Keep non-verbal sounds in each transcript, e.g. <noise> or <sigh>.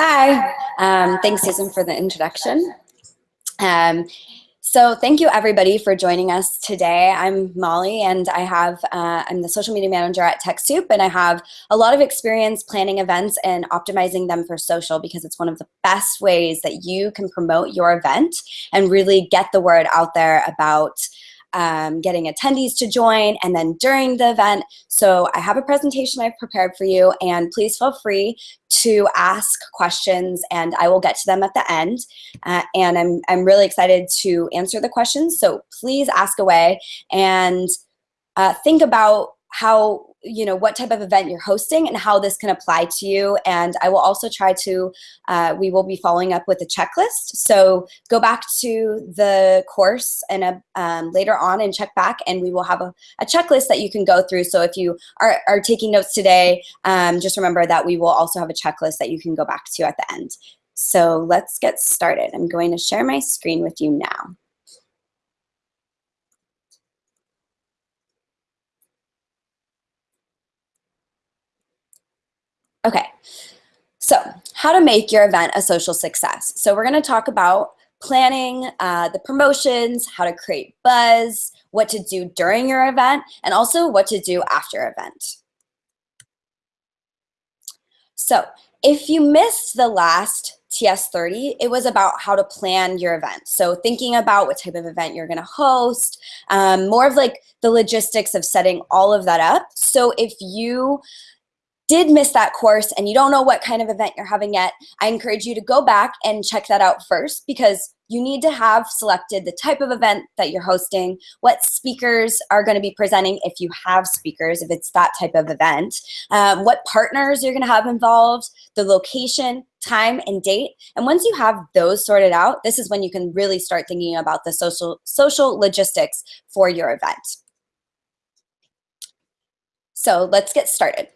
Hi, um, thanks Susan for the introduction. Um, so thank you everybody for joining us today. I'm Molly and I have, uh, I'm the social media manager at TechSoup and I have a lot of experience planning events and optimizing them for social because it's one of the best ways that you can promote your event and really get the word out there about um, getting attendees to join, and then during the event. So I have a presentation I've prepared for you, and please feel free to ask questions, and I will get to them at the end. Uh, and I'm, I'm really excited to answer the questions, so please ask away and uh, think about how you know what type of event you're hosting and how this can apply to you. And I will also try to uh, we will be following up with a checklist. So go back to the course and a, um, later on and check back and we will have a, a, checklist that you can go through. So if you are, are taking notes today um, just remember that we will also have a checklist that you can go back to at the end. So let's get started. I'm going to share my screen with you now Okay, so how to make your event a social success. So we're gonna talk about planning, uh, the promotions, how to create buzz, what to do during your event, and also what to do after event. So if you missed the last TS30, it was about how to plan your event. So thinking about what type of event you're gonna host, um, more of like the logistics of setting all of that up. So if you did miss that course and you don't know what kind of event you're having yet, I encourage you to go back and check that out first because you need to have selected the type of event that you're hosting, what speakers are going to be presenting if you have speakers, if it's that type of event, um, what partners you're going to have involved, the location, time, and date. And once you have those sorted out, this is when you can really start thinking about the social, social logistics for your event. So let's get started.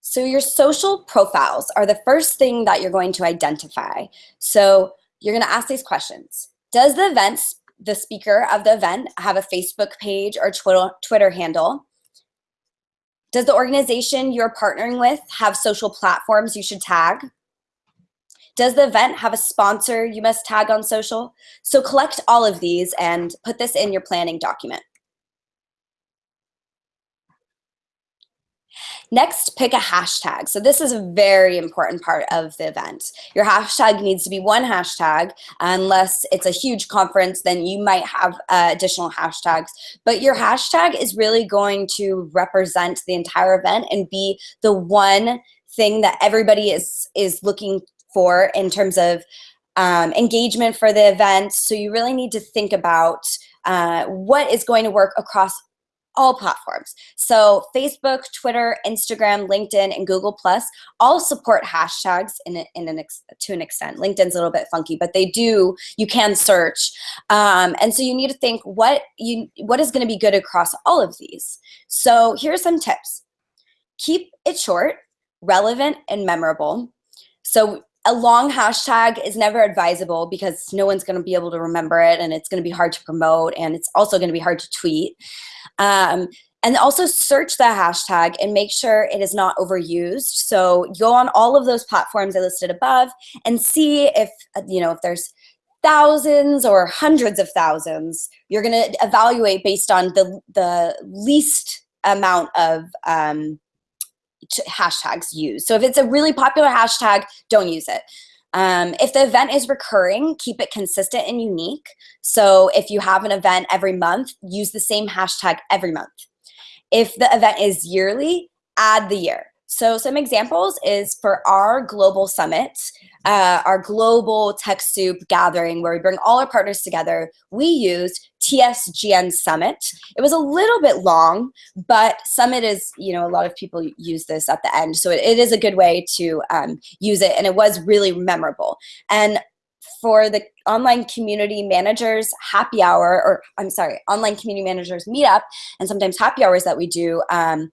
So your social profiles are the first thing that you're going to identify. So you're gonna ask these questions. Does the event, the speaker of the event have a Facebook page or Twitter, Twitter handle? Does the organization you're partnering with have social platforms you should tag? Does the event have a sponsor you must tag on social? So collect all of these and put this in your planning document. Next, pick a hashtag. So this is a very important part of the event. Your hashtag needs to be one hashtag. Unless it's a huge conference, then you might have uh, additional hashtags. But your hashtag is really going to represent the entire event and be the one thing that everybody is, is looking for in terms of um, engagement for the event. So you really need to think about uh, what is going to work across all platforms. So Facebook, Twitter, Instagram, LinkedIn, and Google Plus all support hashtags in, a, in an to an extent. LinkedIn's a little bit funky, but they do, you can search. Um, and so you need to think what, you, what is gonna be good across all of these. So here are some tips. Keep it short, relevant, and memorable. So a long hashtag is never advisable because no one's going to be able to remember it and it's going to be hard to promote and it's also going to be hard to tweet. Um, and also search the hashtag and make sure it is not overused. So go on all of those platforms I listed above and see if, you know, if there's thousands or hundreds of thousands, you're gonna evaluate based on the, the least amount of um, hashtags used. So if it's a really popular hashtag, don't use it. Um, if the event is recurring, keep it consistent and unique. So if you have an event every month, use the same hashtag every month. If the event is yearly, add the year. So some examples is for our global summit, uh, our global TechSoup gathering where we bring all our partners together, we used TSGN Summit. It was a little bit long, but Summit is, you know, a lot of people use this at the end. So it, it is a good way to um, use it and it was really memorable. And for the online community managers happy hour, or I'm sorry, online community managers meetup and sometimes happy hours that we do, um,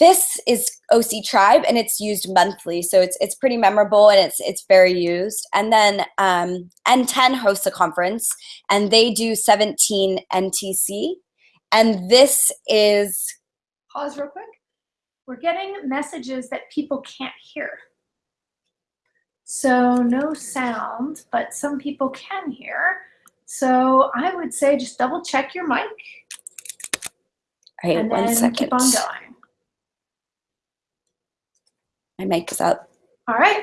this is OC Tribe and it's used monthly, so it's it's pretty memorable and it's it's very used. And then um, NTEN hosts a conference and they do 17 NTC, and this is pause real quick. We're getting messages that people can't hear. So no sound, but some people can hear. So I would say just double check your mic. All right, and one then second. keep on going. My mic is up. All right,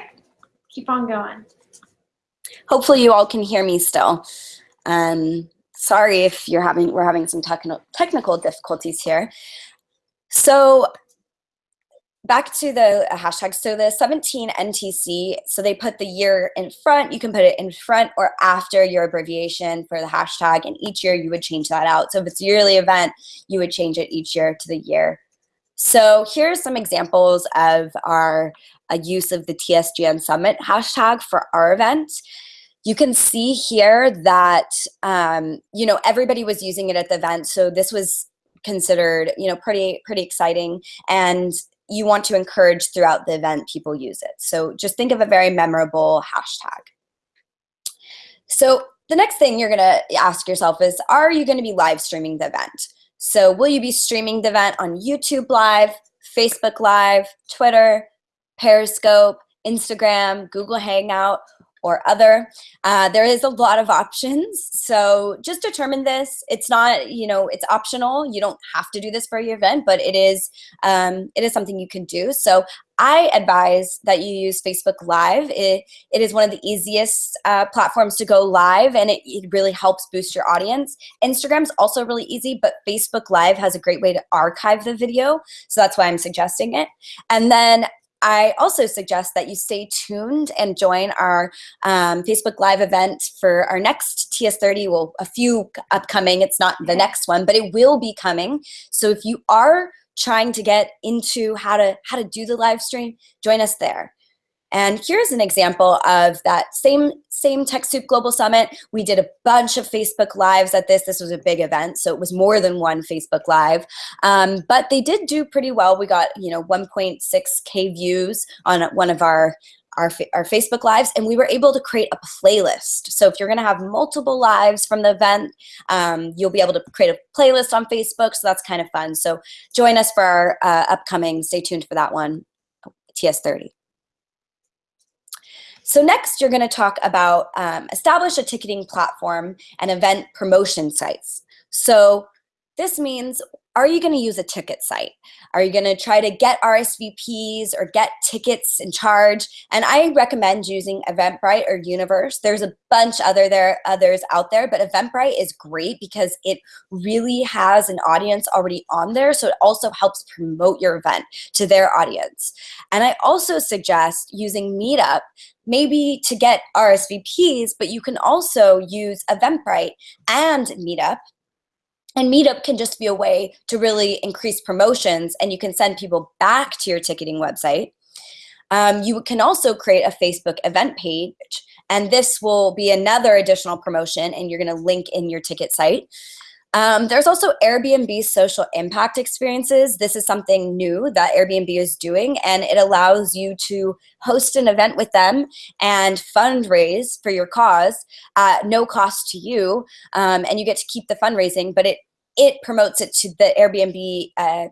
keep on going. Hopefully you all can hear me still. Um, sorry if you're having, we're having some technical technical difficulties here. So back to the hashtag. So the 17 NTC, so they put the year in front. You can put it in front or after your abbreviation for the hashtag. And each year you would change that out. So if it's a yearly event, you would change it each year to the year. So here's some examples of our uh, use of the TSGN Summit hashtag for our event. You can see here that, um, you know, everybody was using it at the event. So this was considered, you know, pretty, pretty exciting. And you want to encourage throughout the event people use it. So just think of a very memorable hashtag. So the next thing you're gonna ask yourself is, are you gonna be live streaming the event? So will you be streaming the event on YouTube Live, Facebook Live, Twitter, Periscope, Instagram, Google Hangout, or other. Uh, there is a lot of options. So just determine this. It's not, you know, it's optional. You don't have to do this for your event, but it is, um, it is something you can do. So I advise that you use Facebook Live. It, it is one of the easiest uh, platforms to go live and it, it really helps boost your audience. Instagram's also really easy, but Facebook Live has a great way to archive the video. So that's why I'm suggesting it. And then I also suggest that you stay tuned and join our um, Facebook Live event for our next TS30. Well, a few upcoming. It's not the next one, but it will be coming. So if you are trying to get into how to how to do the live stream, join us there. And here's an example of that same, same TechSoup Global Summit. We did a bunch of Facebook Lives at this. This was a big event, so it was more than one Facebook Live. Um, but they did do pretty well. We got, you know, 1.6K views on one of our our, our Facebook Lives, and we were able to create a playlist. So if you're gonna have multiple lives from the event, um, you'll be able to create a playlist on Facebook, so that's kind of fun. So join us for our uh, upcoming, stay tuned for that one, TS30. So next, you're going to talk about um, establish a ticketing platform and event promotion sites. So this means, are you going to use a ticket site? Are you going to try to get RSVPs or get tickets and charge? And I recommend using Eventbrite or Universe. There's a bunch other there others out there, but Eventbrite is great because it really has an audience already on there. So it also helps promote your event to their audience. And I also suggest using Meetup maybe to get RSVPs, but you can also use Eventbrite and Meetup and Meetup can just be a way to really increase promotions and you can send people back to your ticketing website. Um, you can also create a Facebook event page and this will be another additional promotion and you're gonna link in your ticket site. Um, there's also Airbnb social impact experiences. This is something new that Airbnb is doing and it allows you to host an event with them and fundraise for your cause at no cost to you. Um, and you get to keep the fundraising, but it it promotes it to the Airbnb uh,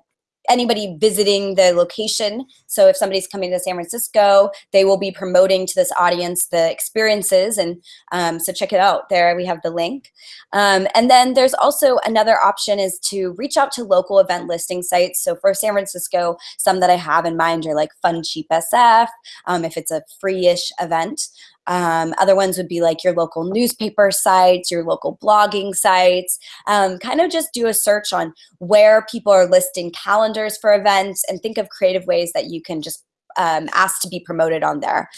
anybody visiting the location. So if somebody's coming to San Francisco, they will be promoting to this audience the experiences. And um, so check it out. There we have the link. Um, and then there's also another option is to reach out to local event listing sites. So for San Francisco, some that I have in mind are like Fun Cheap SF, um, if it's a free-ish event. Um, other ones would be like your local newspaper sites, your local blogging sites. Um, kind of just do a search on where people are listing calendars for events and think of creative ways that you can just um, ask to be promoted on there.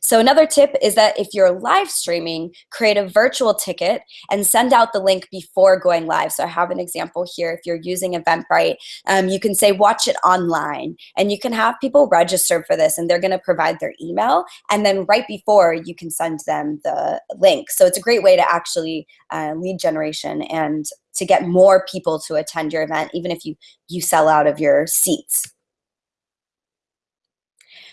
So another tip is that if you're live streaming, create a virtual ticket and send out the link before going live. So I have an example here. If you're using Eventbrite, um, you can say watch it online and you can have people register for this and they're gonna provide their email and then right before you can send them the link. So it's a great way to actually uh, lead generation and to get more people to attend your event, even if you, you sell out of your seats.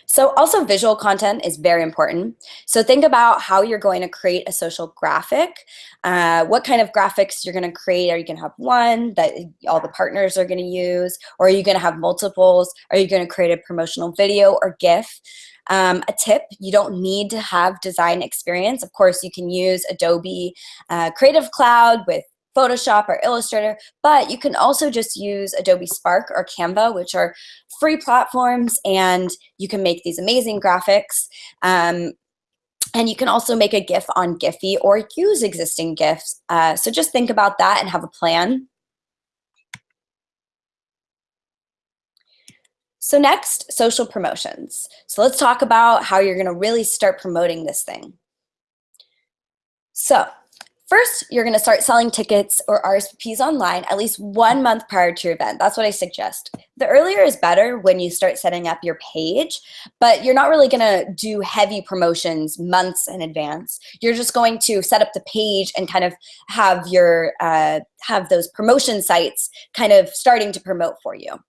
So also visual content is very important. So think about how you're going to create a social graphic. Uh, what kind of graphics you're going to create? Are you going to have one that all the partners are going to use? Or are you going to have multiples? Are you going to create a promotional video or GIF? Um, a tip, you don't need to have design experience. Of course, you can use Adobe uh, Creative Cloud with Photoshop or Illustrator, but you can also just use Adobe Spark or Canva, which are free platforms, and you can make these amazing graphics. Um, and you can also make a GIF on Giphy or use existing GIFs. Uh, so just think about that and have a plan. So next, social promotions. So let's talk about how you're gonna really start promoting this thing. So First, you're going to start selling tickets or RSVPs online at least one month prior to your event. That's what I suggest. The earlier is better when you start setting up your page, but you're not really going to do heavy promotions months in advance. You're just going to set up the page and kind of have your uh, have those promotion sites kind of starting to promote for you.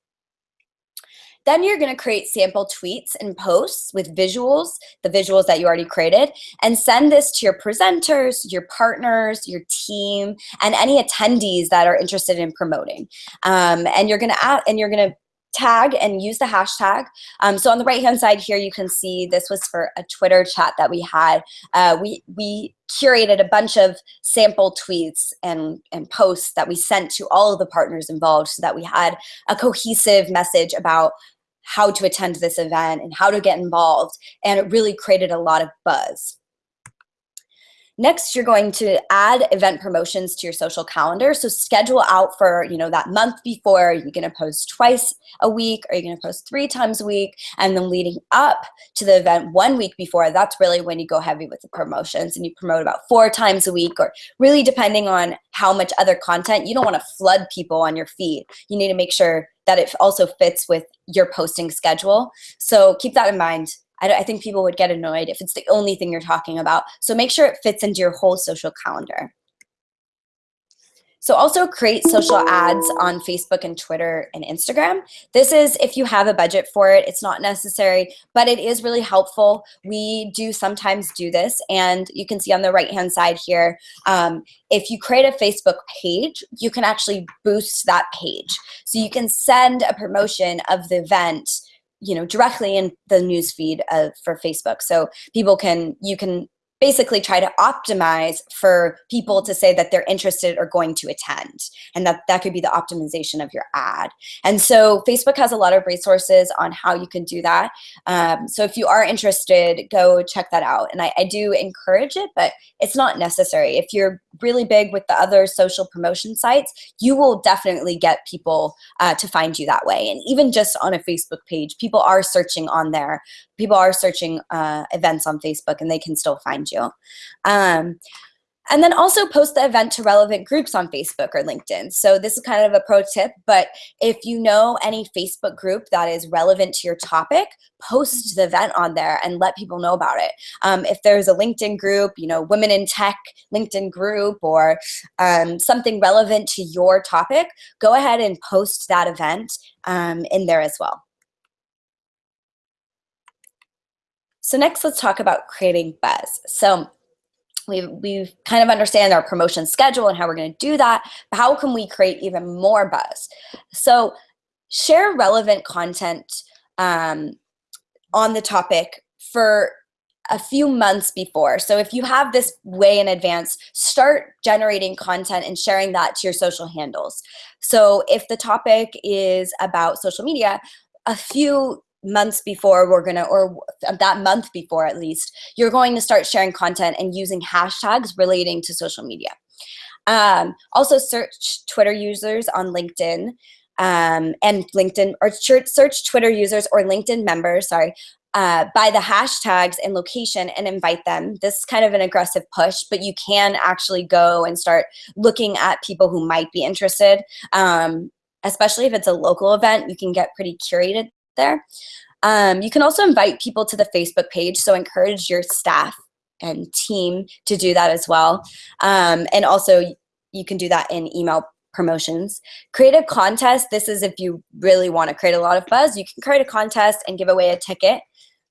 Then you're gonna create sample tweets and posts with visuals, the visuals that you already created, and send this to your presenters, your partners, your team, and any attendees that are interested in promoting. Um, and you're gonna add, and you're gonna tag and use the hashtag. Um, so on the right hand side here, you can see this was for a Twitter chat that we had. Uh, we, we curated a bunch of sample tweets and, and posts that we sent to all of the partners involved so that we had a cohesive message about how to attend this event and how to get involved. And it really created a lot of buzz. Next, you're going to add event promotions to your social calendar. So schedule out for, you know, that month before, you're gonna post twice a week, or you're gonna post three times a week, and then leading up to the event one week before, that's really when you go heavy with the promotions and you promote about four times a week, or really depending on how much other content, you don't wanna flood people on your feed. You need to make sure that it also fits with your posting schedule. So keep that in mind. I, I think people would get annoyed if it's the only thing you're talking about. So make sure it fits into your whole social calendar. So also create social ads on Facebook and Twitter and Instagram. This is if you have a budget for it, it's not necessary, but it is really helpful. We do sometimes do this and you can see on the right hand side here, um, if you create a Facebook page, you can actually boost that page. So you can send a promotion of the event you know directly in the news feed of, for Facebook. So people can you can basically try to optimize for people to say that they're interested or going to attend. And that, that could be the optimization of your ad. And so Facebook has a lot of resources on how you can do that. Um, so if you are interested, go check that out. And I, I do encourage it, but it's not necessary. If you're really big with the other social promotion sites, you will definitely get people uh, to find you that way. And even just on a Facebook page, people are searching on there. People are searching uh, events on Facebook and they can still find you. Um, and then also post the event to relevant groups on Facebook or LinkedIn. So this is kind of a pro tip, but if you know any Facebook group that is relevant to your topic, post the event on there and let people know about it. Um, if there's a LinkedIn group, you know, Women in Tech LinkedIn group or um, something relevant to your topic, go ahead and post that event um, in there as well. So next, let's talk about creating buzz. So we we kind of understand our promotion schedule and how we're going to do that. But how can we create even more buzz? So share relevant content um, on the topic for a few months before. So if you have this way in advance, start generating content and sharing that to your social handles. So if the topic is about social media, a few months before we're gonna, or that month before at least, you're going to start sharing content and using hashtags relating to social media. Um, also search Twitter users on LinkedIn um, and LinkedIn, or search Twitter users or LinkedIn members, sorry, uh, by the hashtags and location and invite them. This is kind of an aggressive push, but you can actually go and start looking at people who might be interested. Um, especially if it's a local event, you can get pretty curated there. Um, you can also invite people to the Facebook page, so encourage your staff and team to do that as well. Um, and also, you can do that in email promotions. Create a contest. This is if you really want to create a lot of buzz. You can create a contest and give away a ticket.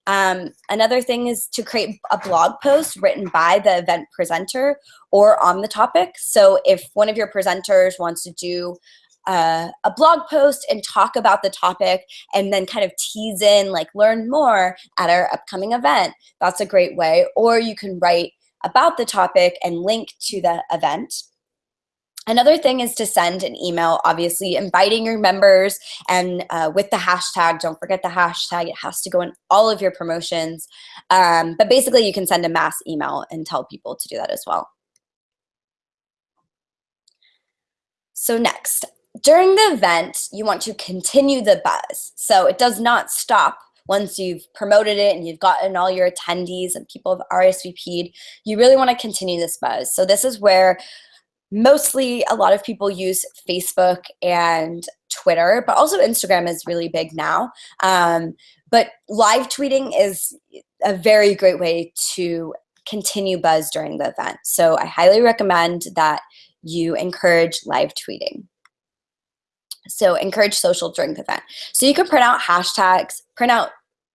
Um, another thing is to create a blog post written by the event presenter or on the topic. So if one of your presenters wants to do uh, a blog post and talk about the topic and then kind of tease in like learn more at our upcoming event. That's a great way. Or you can write about the topic and link to the event. Another thing is to send an email, obviously inviting your members and uh, with the hashtag, don't forget the hashtag, it has to go in all of your promotions. Um, but basically you can send a mass email and tell people to do that as well. So next, during the event, you want to continue the buzz. So it does not stop once you've promoted it and you've gotten all your attendees and people have RSVP'd, you really want to continue this buzz. So this is where mostly a lot of people use Facebook and Twitter, but also Instagram is really big now. Um, but live tweeting is a very great way to continue buzz during the event. So I highly recommend that you encourage live tweeting. So encourage social drink event. So you can print out hashtags, print out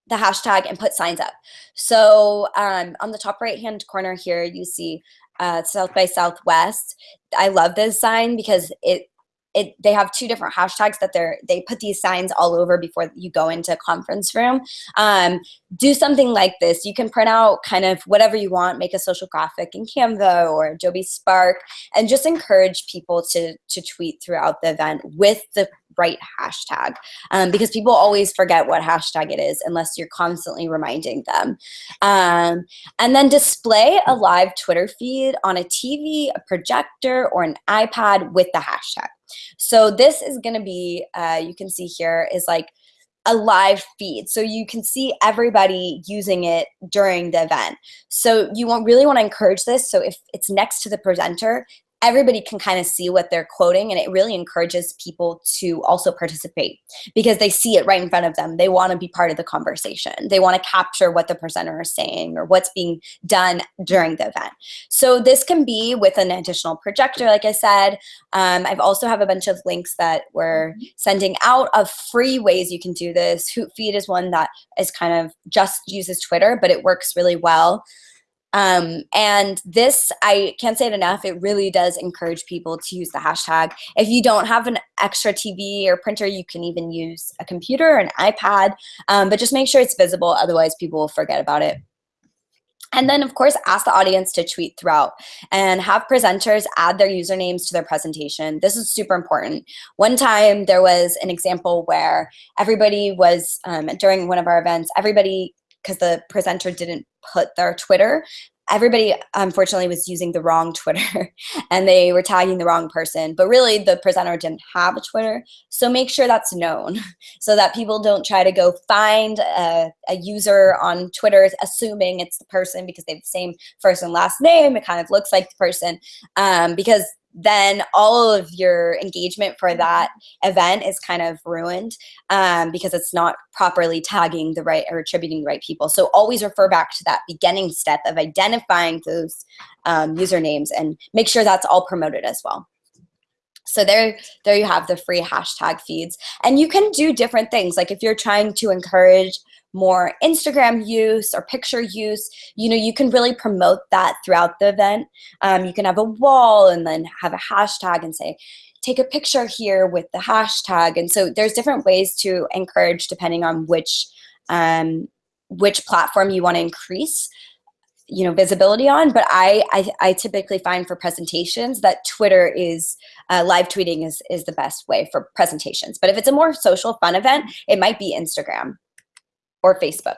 the hashtag and put signs up. So um, on the top right hand corner here, you see uh, South by Southwest. I love this sign because it it, they have two different hashtags that they're they put these signs all over before you go into a conference room. Um, do something like this. You can print out kind of whatever you want make a social graphic in canva or adobe spark and just encourage people to to tweet throughout the event with the right hashtag um, because people always forget what hashtag it is unless you're constantly reminding them um, and then display a live twitter feed on a tv a projector or an ipad with the hashtag so this is going to be, uh, you can see here is like a live feed. So you can see everybody using it during the event. So you want, really want to encourage this. So if it's next to the presenter, everybody can kind of see what they're quoting and it really encourages people to also participate because they see it right in front of them. They want to be part of the conversation. They want to capture what the presenter is saying or what's being done during the event. So this can be with an additional projector, like I said. Um, I've also have a bunch of links that we're mm-hmm. sending out of free ways you can do this. Hootfeed is one that is kind of just uses Twitter, but it works really well. Um, and this, I can't say it enough, it really does encourage people to use the hashtag. If you don't have an extra TV or printer, you can even use a computer or an iPad, um, but just make sure it's visible, otherwise people will forget about it. And then, of course, ask the audience to tweet throughout and have presenters add their usernames to their presentation. This is super important. One time there was an example where everybody was, um, during one of our events, everybody because the presenter didn't put their Twitter. Everybody, unfortunately, was using the wrong Twitter <laughs> and they were tagging the wrong person. But really, the presenter didn't have a Twitter. So make sure that's known <laughs> so that people don't try to go find a, a user on Twitter assuming it's the person because they have the same first and last name. It kind of looks like the person um, because then all of your engagement for that event is kind of ruined um, because it's not properly tagging the right or attributing the right people. So always refer back to that beginning step of identifying those um, usernames and make sure that's all promoted as well. So there, there you have the free hashtag feeds. And you can do different things. Like if you're trying to encourage more Instagram use or picture use, you know, you can really promote that throughout the event. Um, you can have a wall and then have a hashtag and say, take a picture here with the hashtag. And so there's different ways to encourage depending on which, um, which platform you want to increase you know visibility on but I, I, I typically find for presentations that twitter is uh, live tweeting is is the best way for presentations but if it's a more social fun event it might be instagram or Facebook.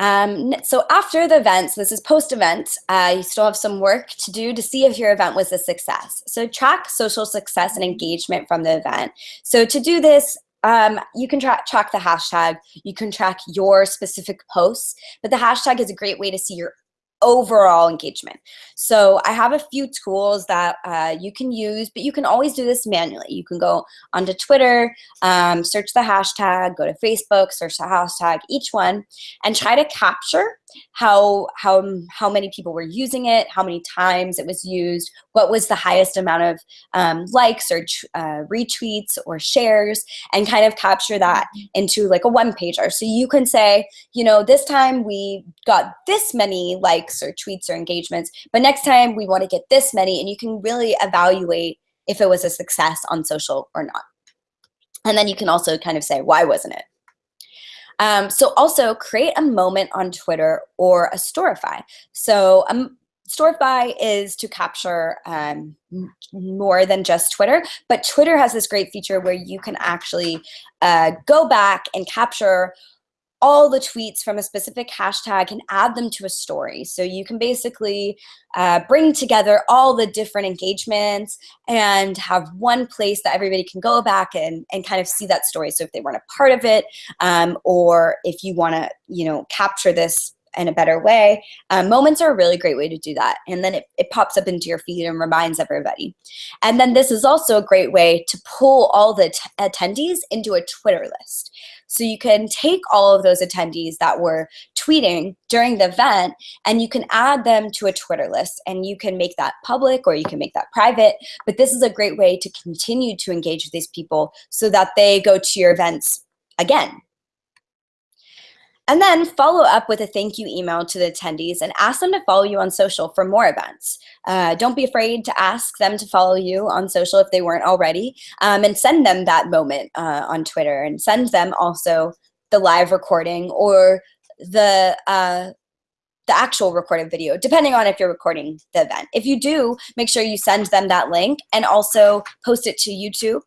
Um, so after the event, this is post-event, uh, you still have some work to do to see if your event was a success. So track social success and engagement from the event. So to do this, um, you can tra track the hashtag, you can track your specific posts, but the hashtag is a great way to see your overall engagement. So I have a few tools that uh, you can use, but you can always do this manually. You can go onto Twitter, um, search the hashtag, go to Facebook, search the hashtag, each one, and try to capture how how how many people were using it, how many times it was used, what was the highest amount of um, likes or uh, retweets or shares, and kind of capture that into like a one pager. So you can say, you know, this time we got this many likes or tweets or engagements, but next time we want to get this many, and you can really evaluate if it was a success on social or not. And then you can also kind of say, why wasn't it? Um, so also create a moment on Twitter or a Storify. So um, Storify is to capture um, more than just Twitter, but Twitter has this great feature where you can actually uh, go back and capture all the tweets from a specific hashtag and add them to a story. So you can basically uh, bring together all the different engagements and have one place that everybody can go back and, and kind of see that story. So if they weren't a part of it, um, or if you want to, you know, capture this in a better way, um, moments are a really great way to do that. And then it, it pops up into your feed and reminds everybody. And then this is also a great way to pull all the attendees into a Twitter list. So you can take all of those attendees that were tweeting during the event and you can add them to a Twitter list and you can make that public or you can make that private. But this is a great way to continue to engage with these people so that they go to your events again and then follow up with a thank you email to the attendees and ask them to follow you on social for more events. Uh, don't be afraid to ask them to follow you on social if they weren't already um, and send them that moment uh, on Twitter and send them also the live recording or the uh, the actual recorded video, depending on if you're recording the event. If you do, make sure you send them that link and also post it to YouTube.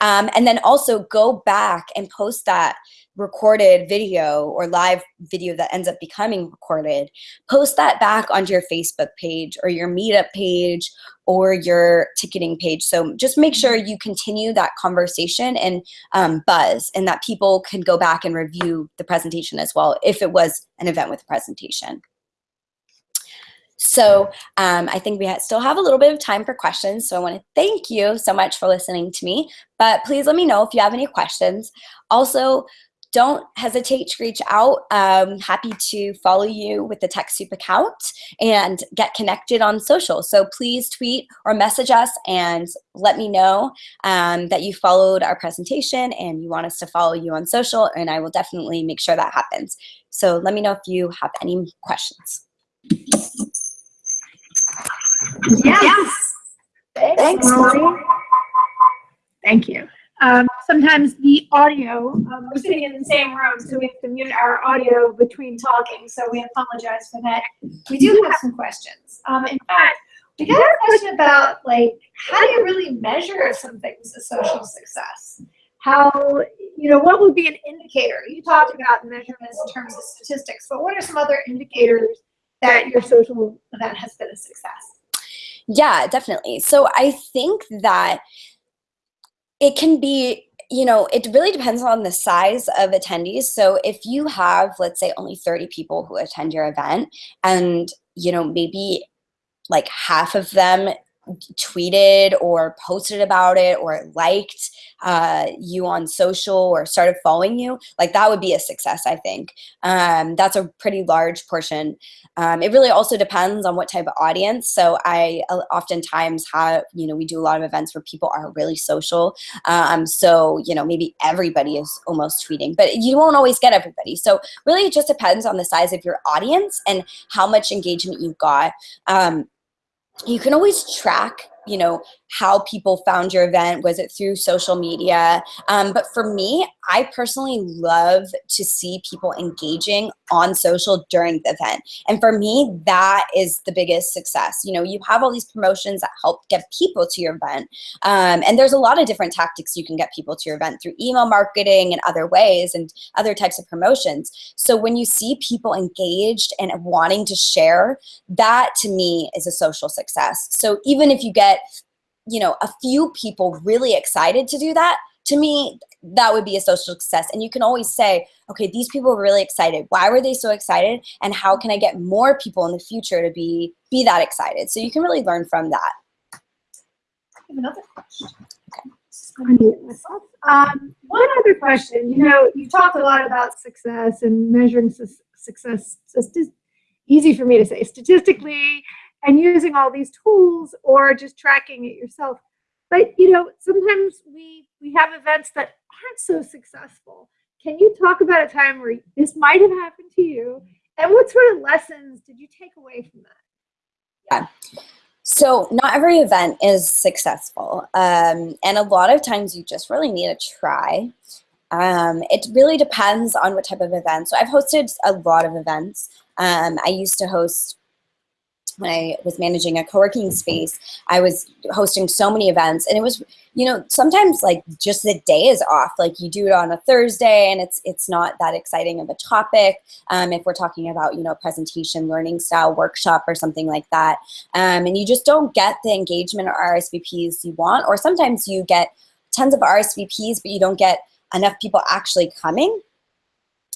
Um, and then also go back and post that recorded video or live video that ends up becoming recorded, post that back onto your Facebook page or your meetup page or your ticketing page. So just make sure you continue that conversation and um, buzz and that people can go back and review the presentation as well if it was an event with a presentation. So um, I think we ha still have a little bit of time for questions. So I want to thank you so much for listening to me. But please let me know if you have any questions. Also, don't hesitate to reach out. I'm happy to follow you with the TechSoup account and get connected on social. So please tweet or message us and let me know um, that you followed our presentation and you want us to follow you on social and I will definitely make sure that happens. So let me know if you have any questions. Yes. Thanks, Molly. Thank you. Um, sometimes the audio, um, we're sitting in the same room, so we have to mute our audio between talking, so we apologize for that. We do have some questions. Um, in fact, we got a question about like, how do you really measure something's a social success? How, you know, what would be an indicator? You talked about measurements in terms of statistics, but what are some other indicators that your social event has been a success? Yeah, definitely. So I think that it can be you know, it really depends on the size of attendees. So if you have, let's say, only 30 people who attend your event, and you know, maybe like half of them tweeted or posted about it or liked uh, you on social or started following you, like that would be a success, I think. Um, that's a pretty large portion. Um, it really also depends on what type of audience. So I uh, oftentimes have, you know, we do a lot of events where people are really social. Um, so, you know, maybe everybody is almost tweeting, but you won't always get everybody. So really it just depends on the size of your audience and how much engagement you've got. Um, you can always track you know, how people found your event. Was it through social media? Um, but for me, I personally love to see people engaging on social during the event. And for me, that is the biggest success. You know, you have all these promotions that help get people to your event. Um, and there's a lot of different tactics you can get people to your event through email marketing and other ways and other types of promotions. So when you see people engaged and wanting to share, that to me is a social success. So even if you get you know, a few people really excited to do that, to me, that would be a social success. And you can always say, okay, these people are really excited. Why were they so excited? And how can I get more people in the future to be, be that excited? So you can really learn from that. Another question. Okay. Um, one other question, you know, you talked a lot about success and measuring su success. It's easy for me to say statistically and using all these tools or just tracking it yourself. But you know, sometimes we we have events that aren't so successful. Can you talk about a time where this might have happened to you? And what sort of lessons did you take away from that? Yeah. So not every event is successful. Um, and a lot of times you just really need to try. Um, it really depends on what type of event. So I've hosted a lot of events. Um, I used to host when I was managing a co-working space, I was hosting so many events and it was, you know, sometimes like just the day is off. Like you do it on a Thursday and it's it's not that exciting of a topic. Um, if we're talking about, you know, presentation, learning style workshop or something like that. Um, and you just don't get the engagement or RSVPs you want, or sometimes you get tons of RSVPs, but you don't get enough people actually coming.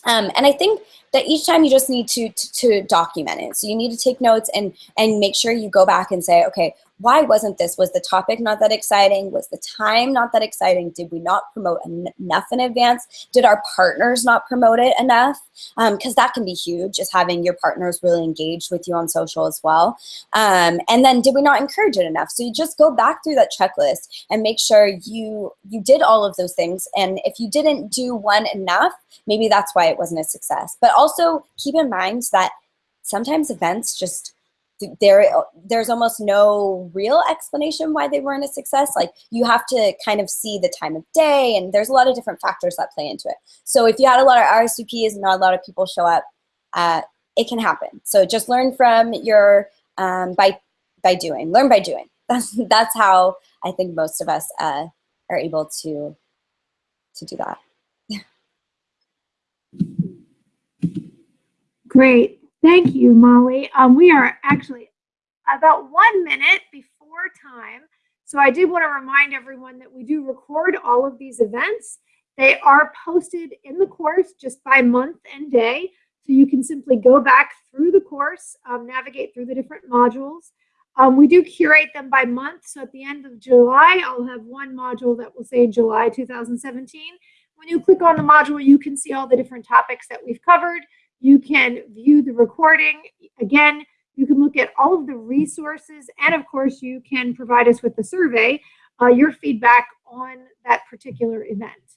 Um, and I think that each time you just need to, to, to document it. So you need to take notes and and make sure you go back and say, okay, why wasn't this? Was the topic not that exciting? Was the time not that exciting? Did we not promote en enough in advance? Did our partners not promote it enough? Because um, that can be huge, is having your partners really engaged with you on social as well. Um, and then did we not encourage it enough? So you just go back through that checklist and make sure you you did all of those things. And if you didn't do one enough, maybe that's why it wasn't a success. But also keep in mind that sometimes events just there there's almost no real explanation why they weren't a success. Like you have to kind of see the time of day and there's a lot of different factors that play into it. So if you had a lot of RSVPs and not a lot of people show up uh, it can happen. So just learn from your um, by by doing. Learn by doing. <laughs> That's that's how I think most of us uh, are able to to do that. <laughs> Great. Thank you, Molly. Um, we are actually about one minute before time. So I did want to remind everyone that we do record all of these events. They are posted in the course just by month and day. So you can simply go back through the course, um, navigate through the different modules. Um, we do curate them by month. So at the end of July, I'll have one module that will say July 2017. When you click on the module, you can see all the different topics that we've covered. You can view the recording. Again, you can look at all of the resources, and of course, you can provide us with the survey, uh, your feedback on that particular event.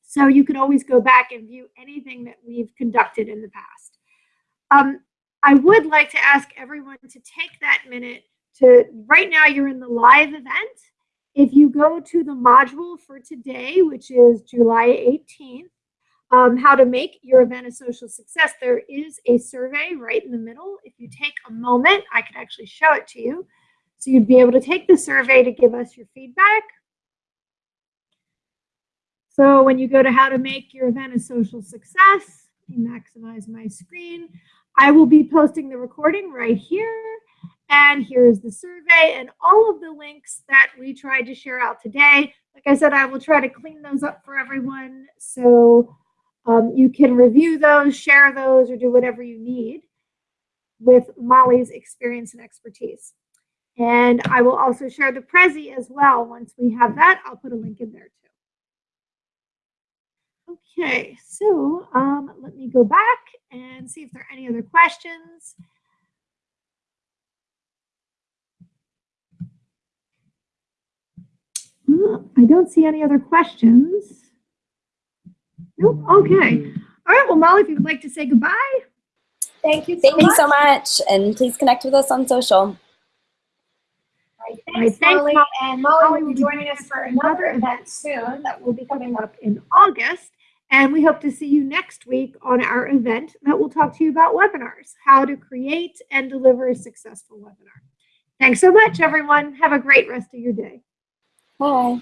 So you can always go back and view anything that we've conducted in the past. Um, I would like to ask everyone to take that minute to, right now you're in the live event. If you go to the module for today, which is July 18th, um, how to make your event a social success, there is a survey right in the middle. If you take a moment, I could actually show it to you. So you'd be able to take the survey to give us your feedback. So when you go to how to make your event a social success, maximize my screen, I will be posting the recording right here. And here's the survey and all of the links that we tried to share out today. Like I said, I will try to clean those up for everyone. So um, you can review those, share those, or do whatever you need with Molly's experience and expertise. And I will also share the Prezi as well. Once we have that, I'll put a link in there too. Okay, so um, let me go back and see if there are any other questions. I don't see any other questions. Nope. Okay. All right. Well, Molly, if you would like to say goodbye. Thank you. So Thank much. you so much. And please connect with us on social. All right, thanks, All right, thanks Molly. Molly. And Molly will be joining us for another event soon that will be coming up in August. And we hope to see you next week on our event that will talk to you about webinars, how to create and deliver a successful webinar. Thanks so much, everyone. Have a great rest of your day. Bye.